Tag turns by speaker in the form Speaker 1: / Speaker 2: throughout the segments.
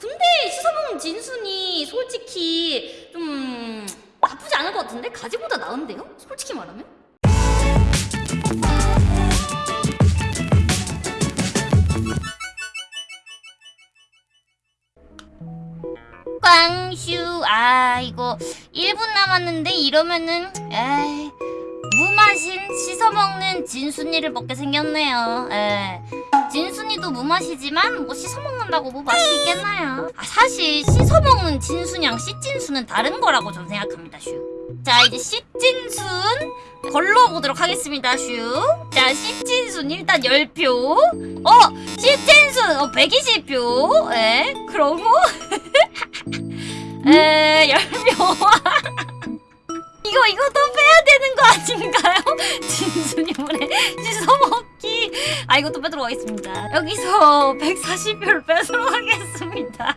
Speaker 1: 근데 씻어먹는 진순이 솔직히 좀 나쁘지 않을 것 같은데? 가지보다 나은데요? 솔직히 말하면? 꽝슈 아 이거 1분 남았는데 이러면은 에이 무맛인 씻어먹는 진순이를 먹게 생겼네요 에 진순이도 무맛이지만 뭐 씻어먹는다고 뭐 맛이 있겠나요? 아 사실 씻어먹는 진순이랑 씨진순은 다른 거라고 저는 생각합니다 슈 자 이제 씨진순 걸러보도록 하겠습니다 슈자 씨진순 일단 10표. 어! 씨진순! 어 120표. 에 그러고 에 10명 이거 이거 또 빼야 되는 거 아닌가요? 진순이 물에 씻어먹기 아 이것도 빼도록 하겠습니다. 여기서 140표를 빼도록 하겠습니다.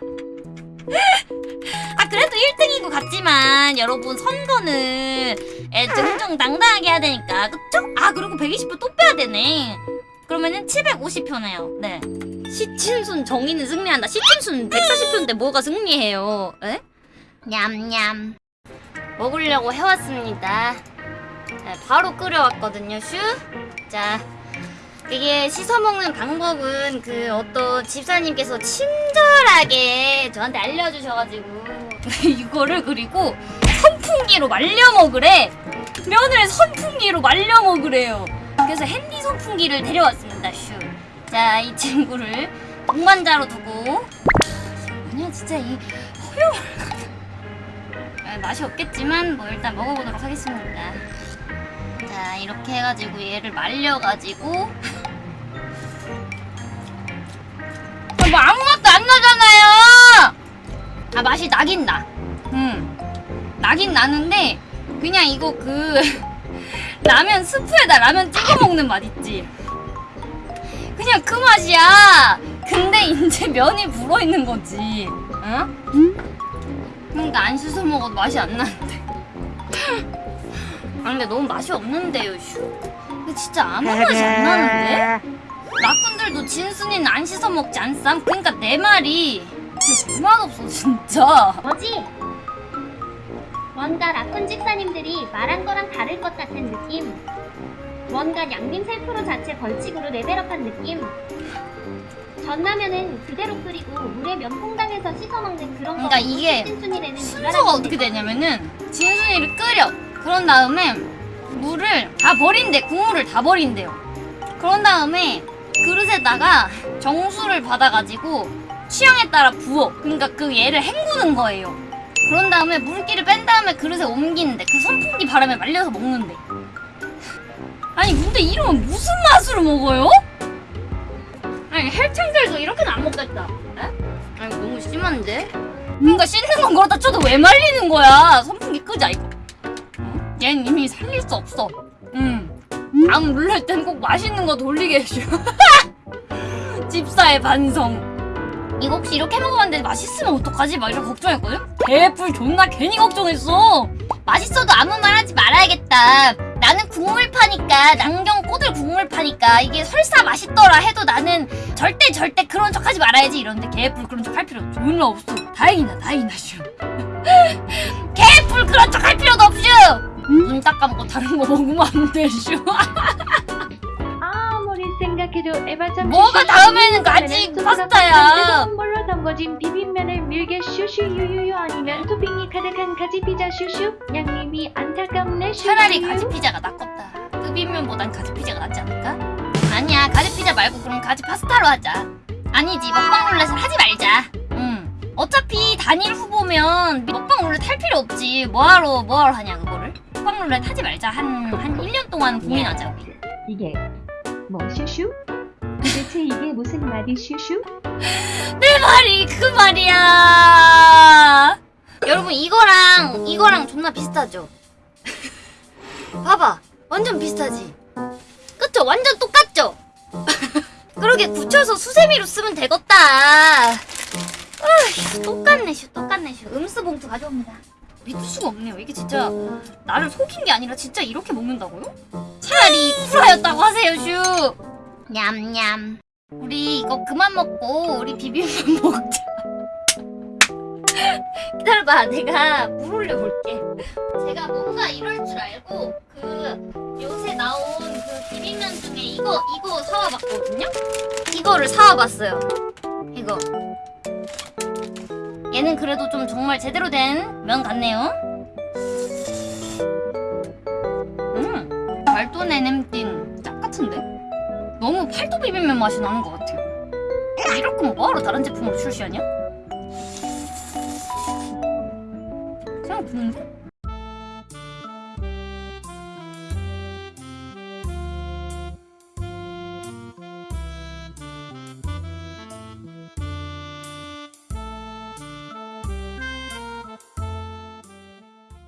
Speaker 1: 아 그래도 1등인 것 같지만 여러분 선거는 에, 정정당당하게 해야 되니까. 그쵸? 아 그리고 120표 또 빼야 되네. 그러면은 750표네요. 네. 시친순 정의는 승리한다. 시친순 140표인데 뭐가 승리해요? 에? 냠냠. 먹으려고 해왔습니다. 네, 바로 끓여왔거든요, 슈. 자, 이게 씻어 먹는 방법은 그 어떤 집사님께서 친절하게 저한테 알려주셔가지고 이거를 그리고 선풍기로 말려 먹으래. 면을 선풍기로 말려 먹으래요. 그래서 핸디 선풍기를 데려왔습니다, 슈. 자, 이 친구를 동반자로 두고 뭐냐 진짜 이 허용을 아, 맛이 없겠지만 뭐 일단 먹어보도록 하겠습니다 자 이렇게 해가지고 얘를 말려가지고. 아, 뭐 아무것도 안 나잖아요! 아 맛이 나긴 나. 음. 나긴 나는데 그냥 이거 그 라면 스프에다 라면 찍어 먹는 맛 있지? 그냥 그 맛이야! 근데 이제 면이 불어있는 거지. 응? 그러니까 안 씻어 먹어도 맛이 안 나는데 아 근데 너무 맛이 없는데요 슈. 근데 진짜 아무 맛이 안 나는데? 라쿤들도 진순이는 안 씻어 먹지 않쌈? 그러니까 내 말이 진짜 맛없어 진짜.
Speaker 2: 뭐지? 뭔가 라쿤 집사님들이 말한 거랑 다를 것 같은 느낌. 뭔가 양민 셀프로 자체 벌칙으로 레벨업한 느낌. 전라면은 그대로 끓이고 물에 면퐁당해서 씻어먹는 그런
Speaker 1: 그러니까
Speaker 2: 거.
Speaker 1: 이게 순서가 어떻게 되냐면은 진순이를 끓여 그런 다음에 물을 다 버린대 국물을 다 버린대요 그런 다음에 그릇에다가 정수를 받아가지고 취향에 따라 부어 그러니까 그 얘를 헹구는 거예요 그런 다음에 물기를 뺀 다음에 그릇에 옮기는데 그 선풍기 바람에 말려서 먹는데 아니 근데 이러면 무슨 맛으로 먹어요? 아니 헬창들도 이렇게는 안 먹겠다 에? 아니 너무 심한데? 뭔가 씻는 건 그렇다 쳐도 왜 말리는 거야 선풍기 끄자 이거 어? 얜 이미 살릴 수 없어. 음. 다음 룰렛 때는 꼭 맛있는 거 돌리게 해줘. 집사의 반성. 이거 혹시 이렇게 먹어봤는데 맛있으면 어떡하지? 막 이런 걱정했거든? 개뿔 존나 괜히 걱정했어. 맛있어도 아무 말 하지 말아야겠다. 나는 국물 파니까 남경 꼬들 국물 파니까 이게 설사 맛있더라 해도 나는 절대 절대 그런 척 하지 말아야지 이러는데 개뿔 그런 척 할 필요 존나 없어. 다행이다 다행이다 슈 개뿔 그런 척 눈 딱 감고 다른 거 먹으면 안 돼 슈
Speaker 3: 아무리 생각해도 에바참
Speaker 1: 뭐가 다음에는 가지 파스타야
Speaker 3: 물로 담궈진 비빔면을 밀게 슈슈 유유유 아니면 토핑이 가득한 가지 피자 슈슈 양님이 안타깝네 슈슈
Speaker 1: 차라리 가지 피자가 낫겠다. 뜨비면보단 가지 피자가 낫지 않을까? 아니야, 가지 피자 말고 그럼 가지 파스타로 하자. 아니지, 먹방 룰렛을 하지 말자. 응. 어차피 단일 후보면 먹방 룰렛 할 필요 없지. 뭐하러, 뭐하러 하냐, 그 룰렛 하지 말자. 한, 한 1년 동안 고민하자, 우리.
Speaker 3: 이게 뭐 슈슈? 도대체 이게 무슨 말이 슈슈?
Speaker 1: 내 말이 그 말이야. 여러분, 이거랑, 이거랑 존나 비슷하죠? 봐봐. 완전 비슷하지? 그쵸? 완전 똑같죠? 그러게 굳혀서 수세미로 쓰면 되겠다. 아휴, 똑같네, 슈. 똑같네, 슈. 음수 봉투 가져옵니다. 믿을 수가 없네요. 이게 진짜 나를 속인 게 아니라 진짜 이렇게 먹는다고요? 차라리 쿨하였다고 하세요, 슈. 냠냠. 우리 이거 그만 먹고 우리 비빔면 먹자. 기다려봐 내가 물 올려볼게 제가 뭔가 이럴 줄 알고 그 요새 나온 그 비빔면 중에 이거 이거 사와봤거든요 이거를 사와봤어요 얘는 그래도 좀 정말 제대로 된 면 같네요 음 말도 내냄띵 짝 같은데 너무 팔도 비빔면 맛이 나는 것 같아요 이럴 거면 뭐하러 다른 제품으로 출시하냐? 생각 드는데?